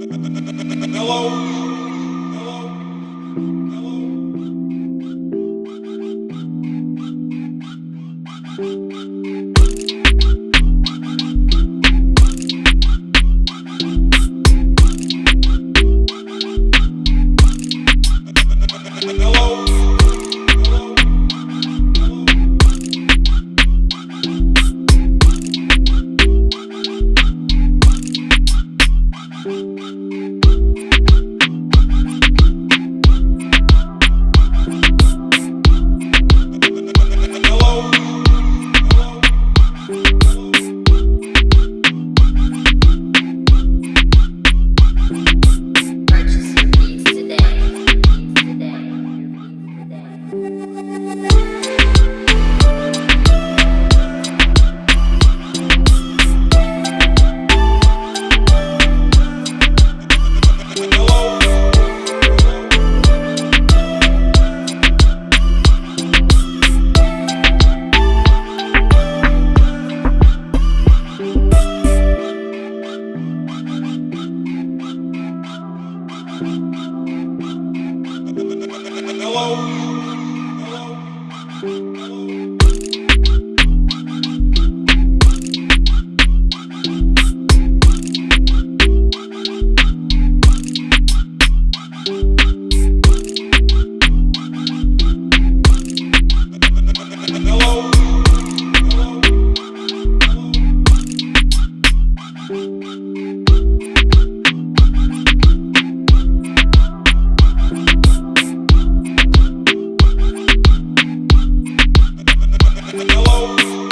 Hello? Hello? hello.